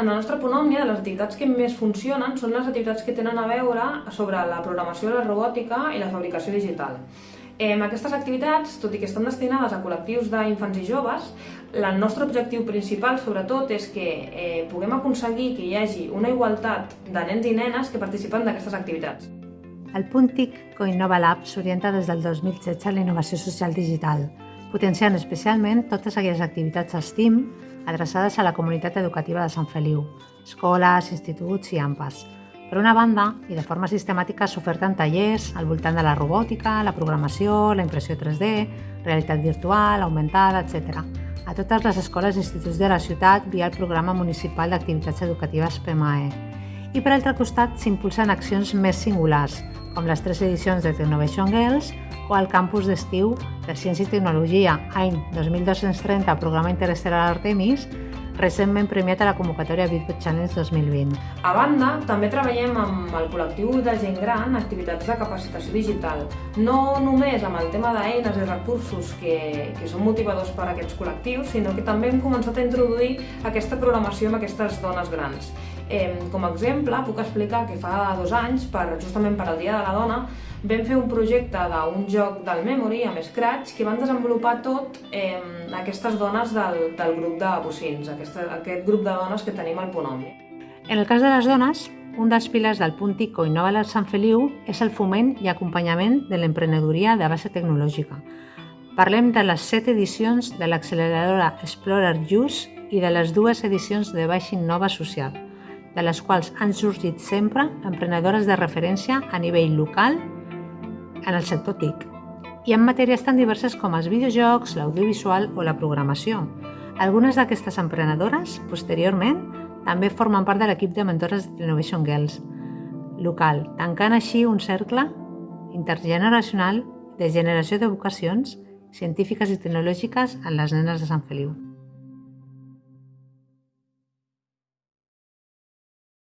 En la nostra ponòmnia, les activitats que més funcionen són les activitats que tenen a veure sobre la programació de la robòtica i la fabricació digital. Eh, aquestes activitats, tot i que estan destinades a col·lectius d'infants i joves, el nostre objectiu principal, sobretot, és que eh, puguem aconseguir que hi hagi una igualtat de nens i nenes que participen d'aquestes activitats. El punt TIC Coinnova Lab s'orienta des del 2016 a la innovació social digital, potenciant especialment totes aquelles activitats STEAM adreçades a la comunitat educativa de Sant Feliu, escoles, instituts i AMPAs, per una banda, i de forma sistemàtica s'oferten tallers al voltant de la robòtica, la programació, la impressió 3D, realitat virtual, augmentada, etc. a totes les escoles i instituts de la ciutat via el programa municipal d'activitats educatives PMAE. I per altre costat s'impulsen accions més singulars, com les tres edicions de Technovation Girls o el campus d'estiu per Ciència i Tecnologia, any 2230, programa interestel·lar Artemis, recentment premiat a la convocatòria Bitbot Challenge 2020. A banda, també treballem amb el col·lectiu de gent gran activitats de capacitació digital, no només amb el tema d'eines i recursos que, que són motivadors per a aquests col·lectius, sinó que també hem començat a introduir aquesta programació amb aquestes dones grans. Com a exemple, puc explicar que fa dos anys, per, justament per al Dia de la Dona, vam fer un projecte d'un joc del Memory amb Scratch que van desenvolupar tot eh, aquestes dones del, del grup de bocins, aquesta, aquest grup de dones que tenim al Punt En el cas de les dones, un dels pilars del punt TICO Innova al Sant Feliu és el foment i acompanyament de l'emprenedoria de base tecnològica. Parlem de les set edicions de l'acceleradora Explorer Use i de les dues edicions de Baix Innova Social, de les quals han sorgit sempre emprenedores de referència a nivell local en el sector TIC i en matèries tan diverses com els videojocs, l'audiovisual o la programació. Algunes d'aquestes emprenedores, posteriorment, també formen part de l'equip de mentores de Innovation Girls local, tancant així un cercle intergeneracional de generació de vocacions científiques i tecnològiques en les nenes de Sant Feliu.